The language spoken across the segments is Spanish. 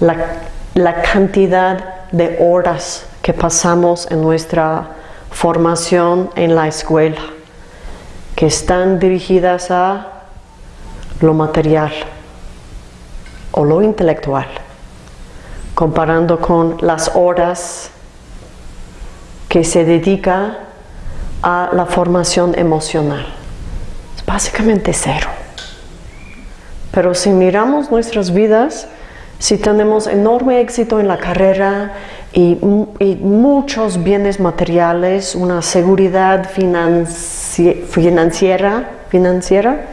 la, cantidad de horas que pasamos en nuestra formación en la escuela, que están dirigidas a lo material o lo intelectual, comparando con las horas que se dedica a la formación emocional. Es básicamente cero. Pero si miramos nuestras vidas, si tenemos enorme éxito en la carrera y, muchos bienes materiales, una seguridad financi financiera, financiera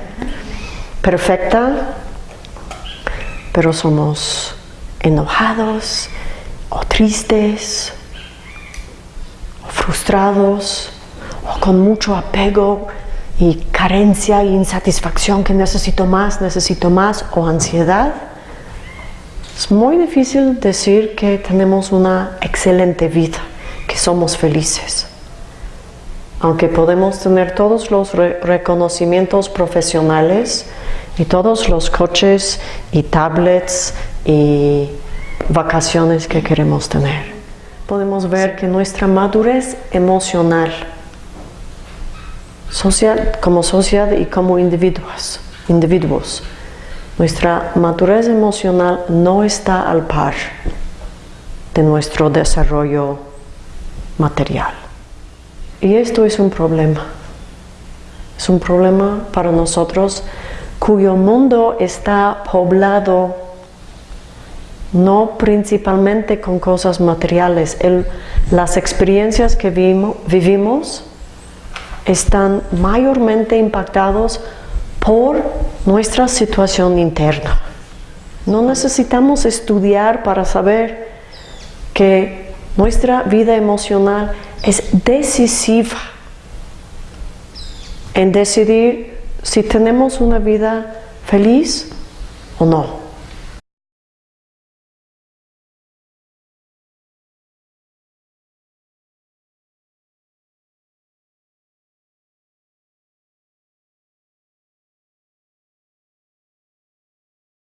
perfecta, pero somos enojados o tristes o frustrados o con mucho apego y carencia e insatisfacción que necesito más, necesito más o ansiedad, es muy difícil decir que tenemos una excelente vida, que somos felices. Aunque podemos tener todos los re reconocimientos profesionales y todos los coches y tablets y vacaciones que queremos tener, podemos ver que nuestra madurez emocional, social, como sociedad y como individuos, individuos nuestra madurez emocional no está al par de nuestro desarrollo material. Y esto es un problema. Es un problema para nosotros cuyo mundo está poblado no principalmente con cosas materiales. las experiencias que vivimos están mayormente impactados por nuestra situación interna. No necesitamos estudiar para saber que nuestra vida emocional es decisiva en decidir si tenemos una vida feliz o no.